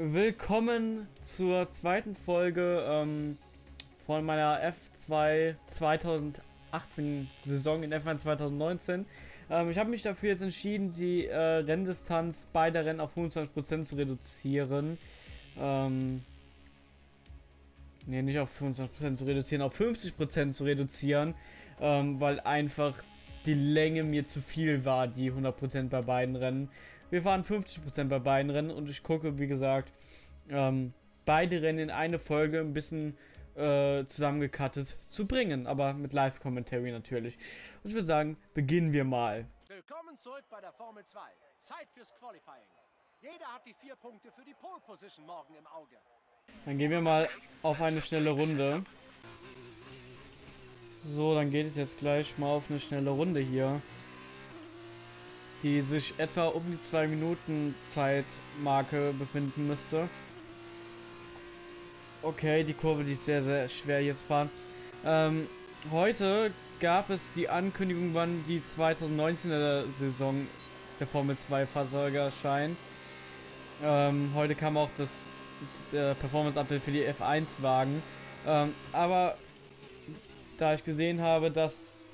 willkommen zur zweiten Folge ähm, von meiner F2 2018 Saison in F1 2019. Ähm, ich habe mich dafür jetzt entschieden, die äh, Renndistanz beider Rennen auf 25% zu reduzieren. Ähm, ne, nicht auf 25% zu reduzieren, auf 50% zu reduzieren, ähm, weil einfach die Länge mir zu viel war, die 100% bei beiden Rennen. Wir fahren 50% bei beiden Rennen und ich gucke, wie gesagt, ähm, beide Rennen in eine Folge ein bisschen äh, zusammengekattet zu bringen, aber mit Live-Commentary natürlich. Und ich würde sagen, beginnen wir mal. Willkommen zurück bei der Formel 2. Zeit fürs Qualifying. Jeder hat die vier Punkte für die Pole Position morgen im Auge. Dann gehen wir mal auf eine schnelle Runde. So, dann geht es jetzt gleich mal auf eine schnelle Runde hier. Die sich etwa um die 2 Minuten Zeitmarke befinden müsste. Okay, die Kurve, die ist sehr, sehr schwer jetzt fahren. Ähm, heute gab es die Ankündigung, wann die 2019er Saison der Formel 2 Fahrzeuge erscheinen. Ähm, heute kam auch das Performance Update für die F1 Wagen. Ähm, aber da ich gesehen habe, dass...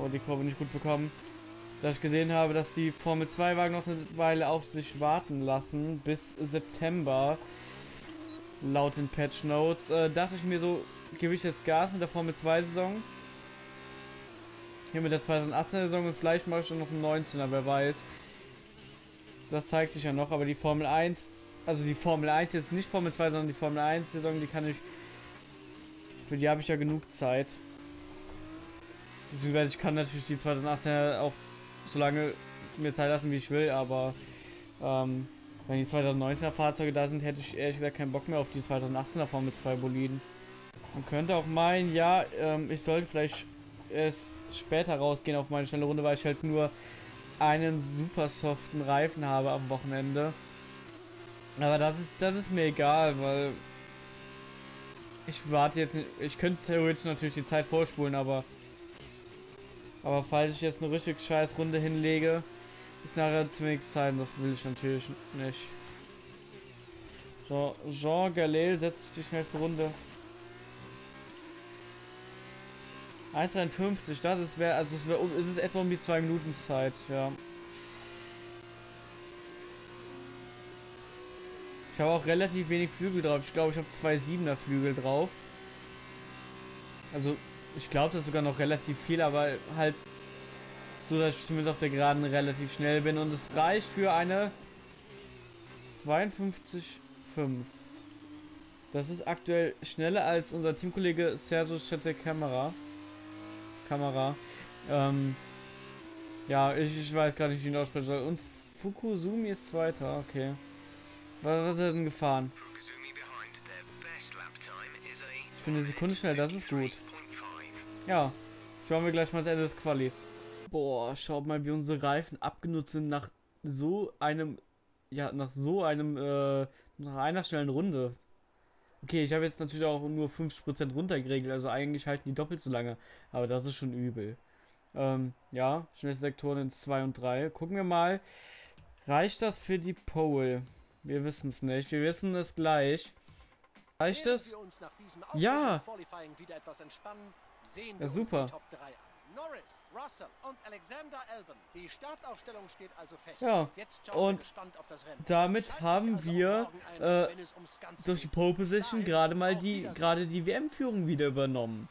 Oh, die Kurve nicht gut bekommen. Da ich gesehen habe, dass die Formel 2 Wagen noch eine Weile auf sich warten lassen, bis September, laut den Patch Notes, äh, dachte ich mir so, gebe ich jetzt Gas mit der Formel 2 Saison. Hier mit der 2018er Saison und vielleicht mache ich schon noch einen 19er, wer weiß. Das zeigt sich ja noch, aber die Formel 1, also die Formel 1 jetzt nicht Formel 2, sondern die Formel 1 Saison, die kann ich für die habe ich ja genug Zeit. Ich kann natürlich die 2018 auch so lange mir Zeit lassen, wie ich will, aber ähm, wenn die 2019er Fahrzeuge da sind, hätte ich ehrlich gesagt keinen Bock mehr auf die 2018er Formel 2 Boliden. Man könnte auch meinen, ja, ähm, ich sollte vielleicht erst später rausgehen auf meine schnelle Runde, weil ich halt nur einen super soften Reifen habe am Wochenende. Aber das ist, das ist mir egal, weil ich warte jetzt nicht. Ich könnte theoretisch natürlich die Zeit vorspulen, aber. Aber falls ich jetzt eine richtig scheiß Runde hinlege, ist nachher wenig Zeit das will ich natürlich nicht. So, Jean Galel setzt die schnellste Runde. 1,53, das ist wäre, also es wäre, ist es etwa um die 2 Minuten Zeit, ja. Ich habe auch relativ wenig Flügel drauf. Ich glaube, ich habe zwei 7er Flügel drauf. Also, ich glaube, das ist sogar noch relativ viel, aber halt so, dass ich zumindest auf der Geraden relativ schnell bin. Und es reicht für eine 52,5. Das ist aktuell schneller als unser Teamkollege Sergio Chete Kamera. Kamera. Ähm, ja, ich, ich weiß gar nicht, wie ich ihn aussprechen soll. Und Fukusumi ist Zweiter, okay. Was, ist er denn gefahren? Ich bin eine Sekunde schnell, das ist gut. Ja, schauen wir gleich mal das Ende des Qualis. Boah, schaut mal, wie unsere Reifen abgenutzt sind nach so einem, ja, nach so einem, äh, nach einer schnellen Runde. Okay, ich habe jetzt natürlich auch nur 50% runtergeregelt, also eigentlich halten die doppelt so lange. Aber das ist schon übel. Ähm, ja, schnellste Sektoren in 2 und 3. Gucken wir mal. Reicht das für die Pole? Wir wissen es nicht. Wir wissen es gleich. Reicht es? Ja! Ja, super. Norris, Russell und Alexander Albon. Die Startaufstellung steht also fest. Ja, und damit haben also wir äh, durch die Pole Position gerade mal die gerade die WM-Führung wieder übernommen.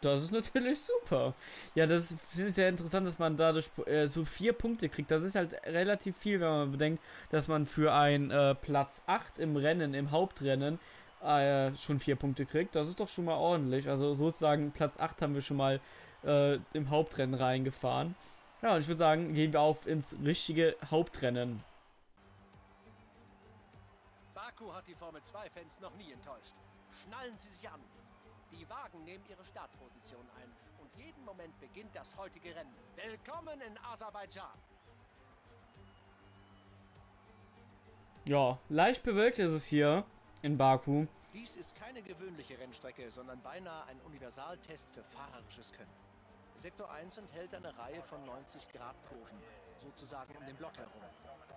Das ist natürlich super. Ja, das ist sehr interessant, dass man dadurch äh, so vier Punkte kriegt. Das ist halt relativ viel, wenn man bedenkt, dass man für ein äh, Platz 8 im Rennen, im Hauptrennen, äh, schon vier Punkte kriegt. Das ist doch schon mal ordentlich. Also sozusagen Platz 8 haben wir schon mal äh, im Hauptrennen reingefahren. Ja, und ich würde sagen, gehen wir auf ins richtige Hauptrennen. Baku hat die Formel 2-Fans noch nie enttäuscht. Schnallen Sie sich an. Die Wagen nehmen ihre Startposition ein und jeden Moment beginnt das heutige Rennen. Willkommen in Aserbaidschan. Ja, leicht bewölkt ist es hier in Baku. Dies ist keine gewöhnliche Rennstrecke, sondern beinahe ein Universaltest für fahrerisches Können. Sektor 1 enthält eine Reihe von 90 Grad Kurven, sozusagen um den Block herum.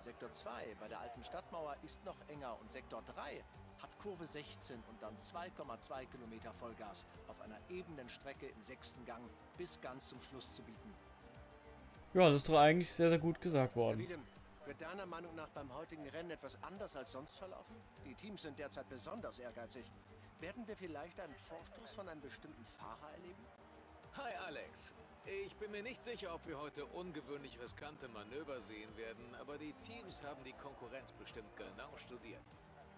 Sektor 2 bei der alten Stadtmauer ist noch enger und Sektor 3 hat Kurve 16 und dann 2,2 Kilometer Vollgas auf einer ebenen Strecke im sechsten Gang bis ganz zum Schluss zu bieten. Ja, das ist doch eigentlich sehr, sehr gut gesagt worden. Wiedem, wird deiner Meinung nach beim heutigen Rennen etwas anders als sonst verlaufen? Die Teams sind derzeit besonders ehrgeizig. Werden wir vielleicht einen Vorstoß von einem bestimmten Fahrer erleben? Hi Alex. Ich bin mir nicht sicher, ob wir heute ungewöhnlich riskante Manöver sehen werden, aber die Teams haben die Konkurrenz bestimmt genau studiert.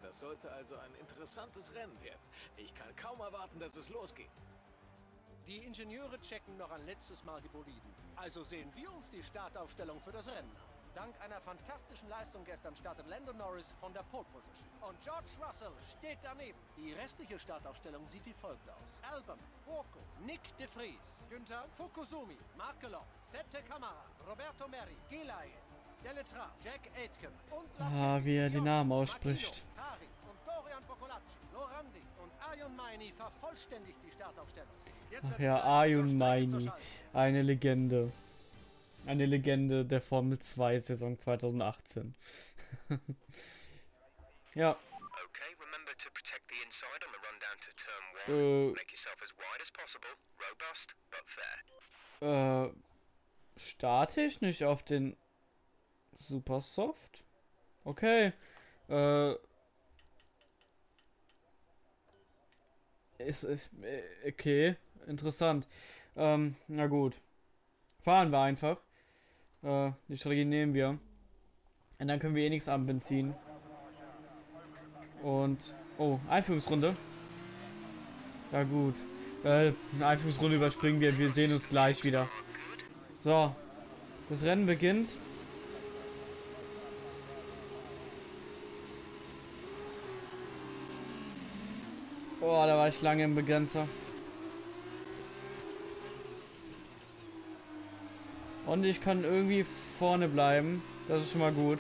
Das sollte also ein interessantes Rennen werden. Ich kann kaum erwarten, dass es losgeht. Die Ingenieure checken noch ein letztes Mal die Boliden. Also sehen wir uns die Startaufstellung für das Rennen an. Dank einer fantastischen Leistung gestern startet Landon Norris von der Pole Position. Und George Russell steht daneben. Die restliche Startaufstellung sieht wie folgt aus. Albon, Foucault, Nick de Vries, Günther, Fukusumi, Markelov, Sette Kamara, Roberto Meri, Gilay, Deletra, Jack Aitken und Ah, wie er die Namen ausspricht. Kari und Dorian Lorandi und Ayun Maini vervollständigt die Startaufstellung. Jetzt Ach ja, Ayun Maini. Eine Legende. Eine Legende der Formel 2 Saison 2018. ja, Okay, remember to protect the inside on the run down to turn one. äh, Make yourself as wide as possible, robust but fair. äh, statisch nicht auf den Super Soft? Okay, äh, ist, ist äh, okay, interessant. Ähm, na gut. Fahren wir einfach. Äh, die Strategie nehmen wir. Und dann können wir eh nichts am Benzin. Und, oh, Einführungsrunde. Ja gut. Äh, eine Einführungsrunde überspringen wir. Wir sehen uns gleich wieder. So. Das Rennen beginnt. Oh, da war ich lange im Begrenzer. Und ich kann irgendwie vorne bleiben. Das ist schon mal gut.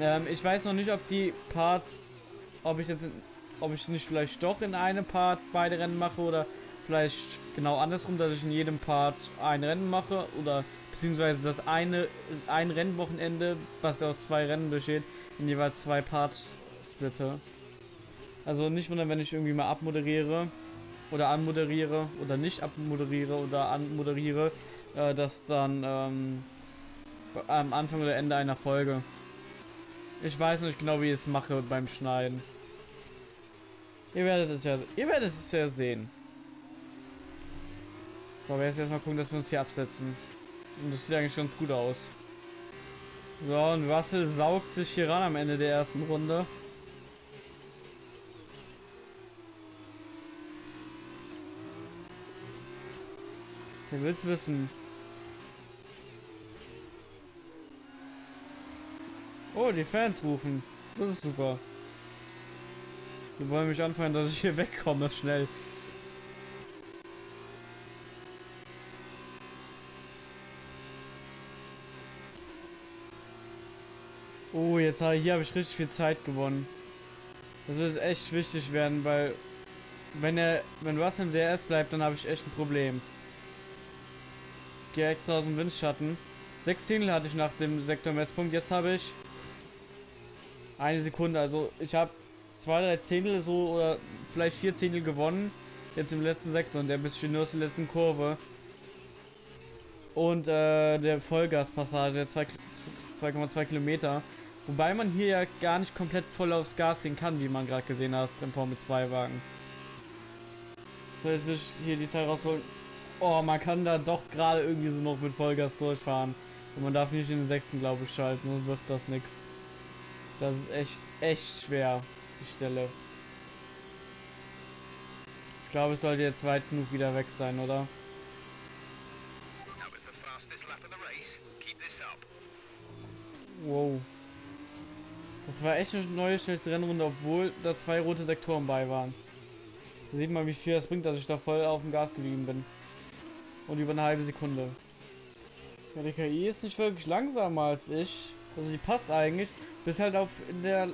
Ähm, ich weiß noch nicht, ob die Parts, ob ich jetzt, in, ob ich nicht vielleicht doch in einem Part beide Rennen mache oder vielleicht genau andersrum, dass ich in jedem Part ein Rennen mache oder beziehungsweise das eine, ein Rennwochenende, was aus zwei Rennen besteht, in jeweils zwei Parts splitte. Also nicht wundern, wenn ich irgendwie mal abmoderiere oder anmoderiere oder nicht abmoderiere oder anmoderiere, äh, dass dann ähm, am Anfang oder Ende einer Folge. Ich weiß nicht genau, wie ich es mache beim Schneiden. Ihr werdet es ja, ihr werdet es ja sehen. So, aber jetzt erstmal gucken, dass wir uns hier absetzen. Und das sieht eigentlich ganz gut aus. So, und Russell saugt sich hier ran am Ende der ersten Runde. Wer will's wissen? Oh, die Fans rufen. Das ist super. Die wollen mich anfangen, dass ich hier wegkomme, schnell. Oh, jetzt habe hier habe ich richtig viel Zeit gewonnen. Das wird echt wichtig werden, weil wenn er, wenn Russell im DRS bleibt, dann habe ich echt ein Problem. Gehe extra aus dem Windschatten. Sechs Zehntel hatte ich nach dem Sektormesspunkt. Jetzt habe ich eine Sekunde. Also ich habe zwei, drei Zehntel so oder vielleicht vier Zehntel gewonnen. Jetzt im letzten Sektor und der bisschen nur aus der letzten Kurve. Und äh, der Vollgaspassage, der 2,2 Kilometer. Wobei man hier ja gar nicht komplett voll aufs Gas gehen kann, wie man gerade gesehen hat im Formel 2 Wagen. So, jetzt ich hier die Zeit rausholen. Oh, man kann da doch gerade irgendwie so noch mit Vollgas durchfahren. Und man darf nicht in den sechsten, glaube ich, schalten, sonst wird das nix. Das ist echt, echt schwer, die Stelle. Ich glaube, es sollte jetzt weit genug wieder weg sein, oder? Wow. Das war echt eine neue schnellste Rennrunde, obwohl da zwei rote Sektoren bei waren. Da sieht man, wie viel das bringt, dass ich da voll auf dem Gas geblieben bin. Und über eine halbe Sekunde. Ja, die KI ist nicht wirklich langsamer als ich. Also die passt eigentlich. Bis halt auf in der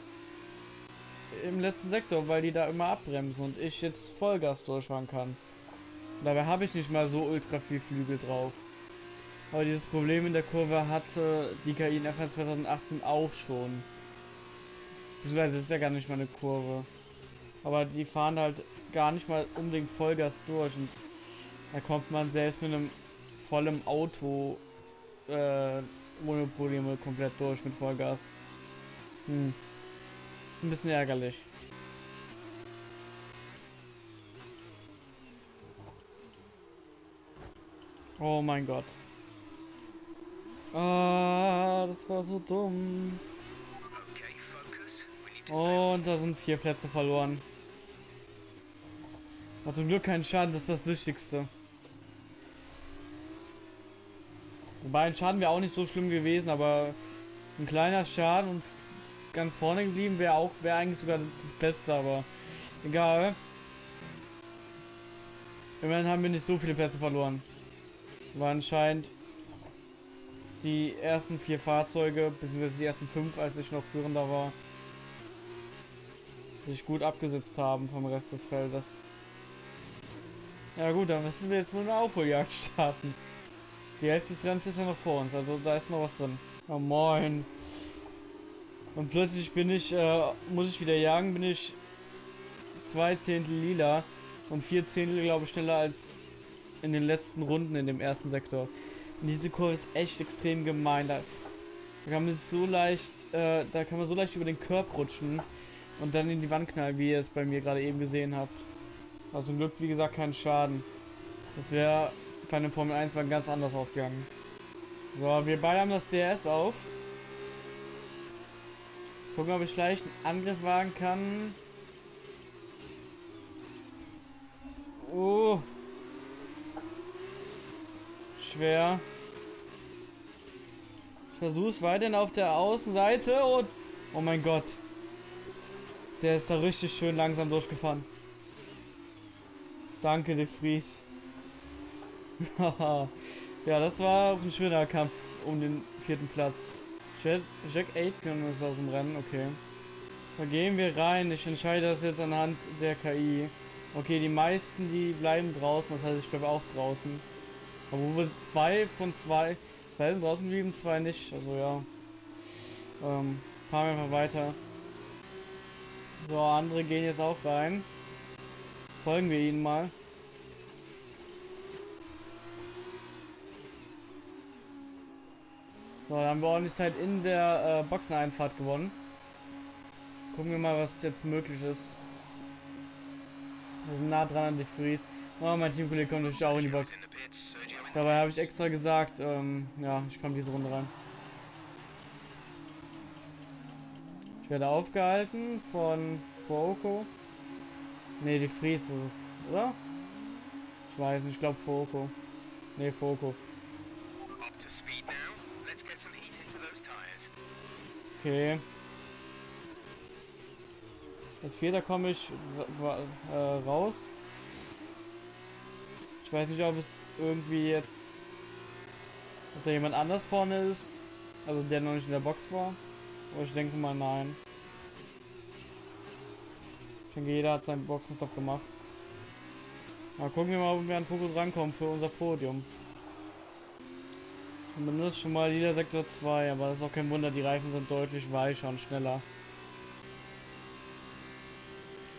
im letzten Sektor, weil die da immer abbremsen und ich jetzt Vollgas durchfahren kann. Dabei habe ich nicht mal so ultra viel Flügel drauf. Aber dieses Problem in der Kurve hatte die KI in F1 2018 auch schon. Beziehungsweise ist ja gar nicht mal eine Kurve. Aber die fahren halt gar nicht mal unbedingt Vollgas durch und da kommt man selbst mit einem vollen Auto äh, ohne Probleme komplett durch mit Vollgas. Hm. Ist ein bisschen ärgerlich. Oh mein Gott. Ah, das war so dumm. Und da sind vier Plätze verloren. Aber zum Glück kein Schaden, das ist das Wichtigste. Wobei ein Schaden wäre auch nicht so schlimm gewesen, aber ein kleiner Schaden und ganz vorne geblieben wäre auch wäre eigentlich sogar das Beste, aber egal. Immerhin haben wir nicht so viele Plätze verloren. War anscheinend die ersten vier Fahrzeuge, beziehungsweise die ersten fünf, als ich noch führender war, sich gut abgesetzt haben vom Rest des Feldes. Ja gut, dann müssen wir jetzt nur eine Aufholjagd starten. Die Hälfte des Rennens ist ja noch vor uns, also da ist noch was drin. Oh moin. Und plötzlich bin ich, äh, muss ich wieder jagen, bin ich zwei Zehntel lila und vier Zehntel, glaube ich, schneller als in den letzten Runden in dem ersten Sektor. Und diese Kurve ist echt extrem gemein. Da, da kann man so leicht, äh, da kann man so leicht über den Körb rutschen und dann in die Wand knallen, wie ihr es bei mir gerade eben gesehen habt. Also zum Glück, wie gesagt, kein Schaden. Das wäre bei einem Formel 1 Wagen ganz anders ausgegangen. So, wir beide haben das DS auf. Gucken, ob ich leicht einen Angriff wagen kann. Oh. Schwer. Ich versuche es weiterhin auf der Außenseite und... Oh mein Gott. Der ist da richtig schön langsam durchgefahren. Danke, De Vries. ja, das war ein schöner Kampf um den vierten Platz. Jack, Jack Aitken ist aus dem Rennen, okay. Da gehen wir rein. Ich entscheide das jetzt anhand der KI. Okay, die meisten, die bleiben draußen. Das heißt, ich bleibe auch draußen. Wir zwei von zwei, zwei sind draußen geblieben, zwei nicht. Also ja. Ähm, fahren wir einfach weiter. So, andere gehen jetzt auch rein. Folgen wir ihnen mal. So, dann haben wir ordentlich Zeit in der äh, Boxeneinfahrt gewonnen. Gucken wir mal, was jetzt möglich ist. Wir sind nah dran an die Fries. Oh, mein Teamkollege kommt natürlich auch in die Box. Dabei habe ich extra gesagt, ähm, ja, ich komme diese Runde rein. Ich werde aufgehalten von Fuoko. Ne, die Fries ist es, oder? Ich weiß nicht, ich glaube Fuoko. Ne, Fuoko. Okay. Als Vierter komme ich äh, raus. Ich weiß nicht, ob es irgendwie jetzt. Ob da jemand anders vorne ist. Also der noch nicht in der Box war. Aber ich denke mal nein. Ich denke, jeder hat seinen Boxenstopp gemacht. Mal gucken wir mal, ob wir an Fokus rankommen für unser Podium. Zumindest schon mal jeder Sektor 2, aber das ist auch kein Wunder, die Reifen sind deutlich weicher und schneller.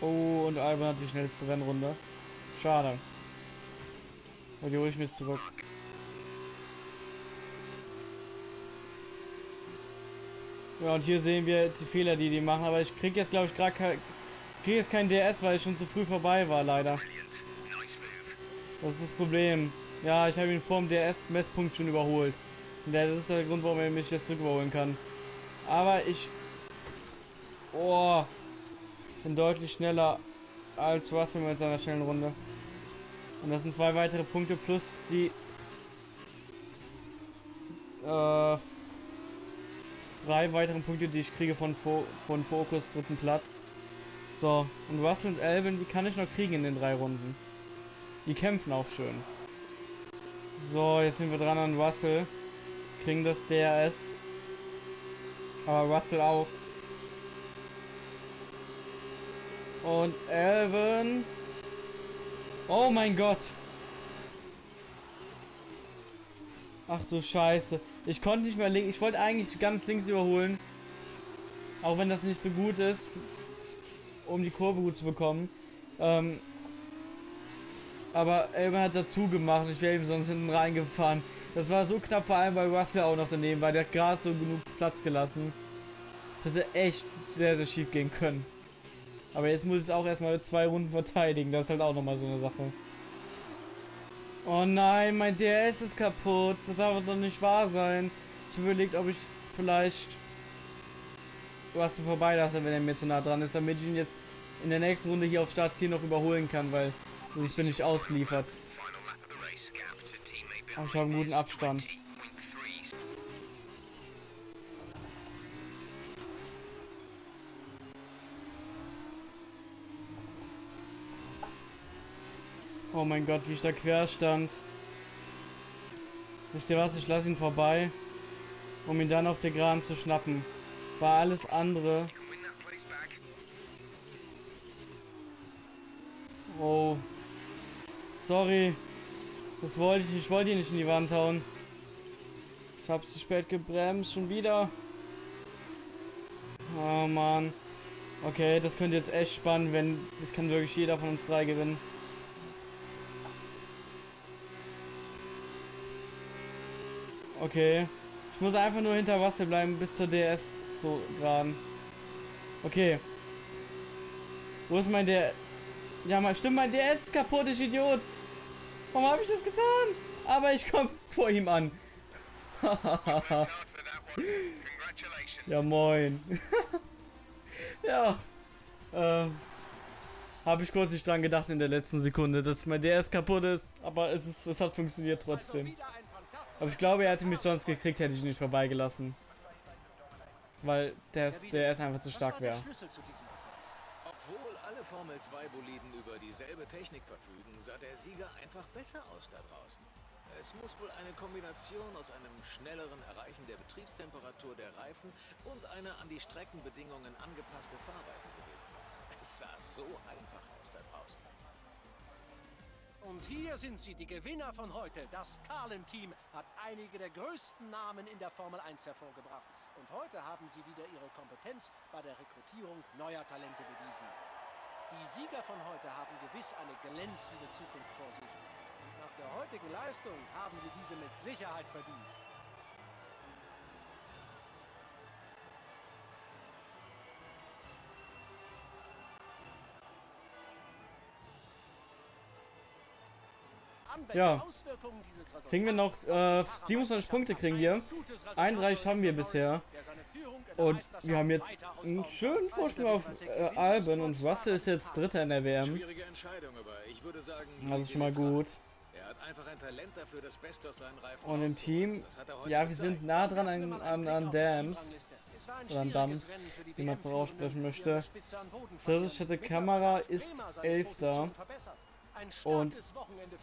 Oh, und Alban hat die schnellste Rennrunde. Schade. Aber die hole ich mir zurück. Ja, und hier sehen wir die Fehler, die die machen, aber ich krieg jetzt, glaube ich, gerade kein, krieg jetzt kein DS, weil ich schon zu früh vorbei war, leider. Das ist das Problem. Ja, ich habe ihn vor dem DS-Messpunkt schon überholt. Und das ist der Grund, warum er mich jetzt zurück überholen kann. Aber ich... Oh, bin deutlich schneller als Russell mit seiner schnellen Runde. Und das sind zwei weitere Punkte plus die... Äh, drei weiteren Punkte, die ich kriege von, Fo von Focus dritten Platz. So, und Russell und Elvin, die kann ich noch kriegen in den drei Runden. Die kämpfen auch schön. So, jetzt sind wir dran an Russell. Kriegen das DRS. Aber Russell auch. Und Elvin. Oh mein Gott. Ach du Scheiße. Ich konnte nicht mehr links. Ich wollte eigentlich ganz links überholen. Auch wenn das nicht so gut ist. Um die Kurve gut zu bekommen. Ähm, aber Elmer hat dazu gemacht. Ich wäre ihm sonst hinten reingefahren. Das war so knapp, vor allem weil Russell auch noch daneben war. Der hat gerade so genug Platz gelassen. Das hätte echt sehr, sehr schief gehen können. Aber jetzt muss ich auch erstmal zwei Runden verteidigen. Das ist halt auch nochmal so eine Sache. Oh nein, mein DRS ist kaputt. Das darf doch nicht wahr sein. Ich überlegt, ob ich vielleicht was vorbeilasse, wenn er mir zu nah dran ist, damit ich ihn jetzt in der nächsten Runde hier auf Startziel noch überholen kann, weil sonst bin ich ausgeliefert. Ich habe einen guten Abstand. Oh mein Gott, wie ich da quer stand. Wisst ihr was, ich lasse ihn vorbei, um ihn dann auf der Geraden zu schnappen. War alles andere. Oh. Sorry. Das wollte ich, ich wollte ihn nicht in die Wand hauen. Ich habe zu spät gebremst, schon wieder. Oh Mann. Okay, das könnte jetzt echt spannend, wenn... Das kann wirklich jeder von uns drei gewinnen. Okay. Ich muss einfach nur hinter Wasser bleiben bis zur DS so geraden. Okay. Wo ist mein der? Ja, mal stimmt, mein DS ist kaputt, ich Idiot. Warum habe ich das getan? Aber ich komme vor ihm an. ja, moin. ja. Äh, habe ich kurz nicht dran gedacht in der letzten Sekunde, dass mein DS kaputt ist, aber es, ist, es hat funktioniert trotzdem. Aber ich glaube, er hätte mich sonst gekriegt, hätte ich ihn nicht vorbeigelassen. Weil der, der ist einfach zu stark wäre. Obwohl alle Formel 2 Boliden über dieselbe Technik verfügen, sah der Sieger einfach besser aus da draußen. Es muss wohl eine Kombination aus einem schnelleren Erreichen der Betriebstemperatur der Reifen und einer an die Streckenbedingungen angepasste Fahrweise gewesen sein. Es sah so einfach aus da draußen. Und hier sind sie, die Gewinner von heute. Das Carlin-Team hat einige der größten Namen in der Formel 1 hervorgebracht. Und heute haben sie wieder ihre Kompetenz bei der Rekrutierung neuer Talente bewiesen. Die Sieger von heute haben gewiss eine glänzende Zukunft vor sich. Und nach der heutigen Leistung haben sie diese mit Sicherheit verdient. Ja. Kriegen wir noch äh, 27 Punkte kriegen wir. 31 haben wir bisher. Und wir haben jetzt einen schönen Vorsprung auf äh, Alben und Russell ist jetzt Dritter in der WM. Das ist schon mal gut. Und im Team, ja, wir sind nah dran an, an, an Dams. Oder an Dams, wie man es so aussprechen möchte. Versicherte Kamera ist Elfter. Und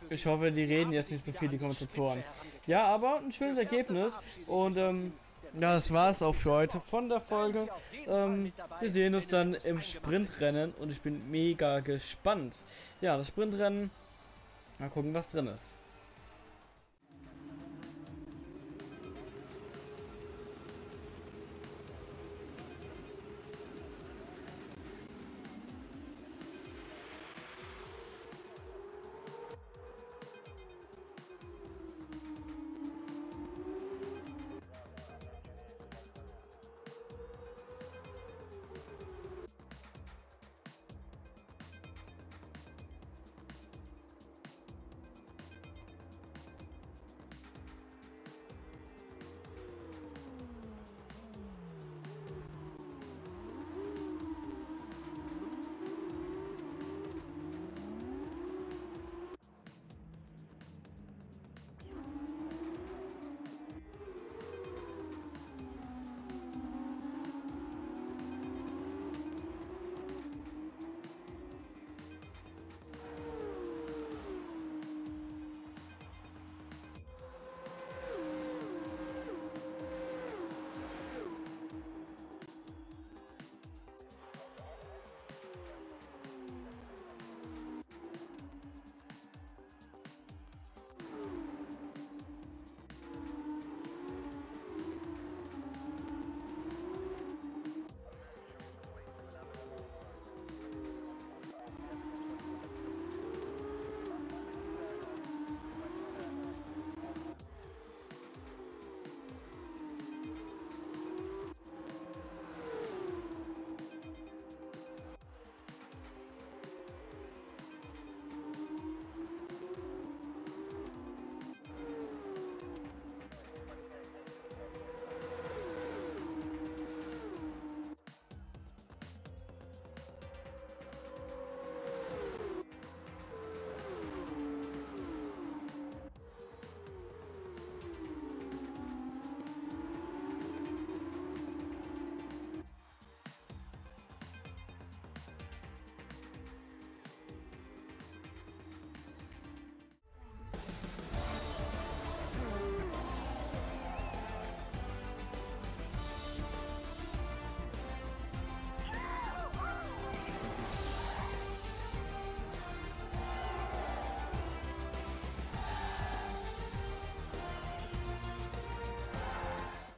ich hoffe, die reden jetzt nicht so viel, die Kommentatoren. Ja, aber ein schönes Ergebnis. Und ähm, ja, das war es auch für heute von der Folge. Ähm, wir sehen uns dann im Sprintrennen und ich bin mega gespannt. Ja, das Sprintrennen. Mal gucken, was drin ist.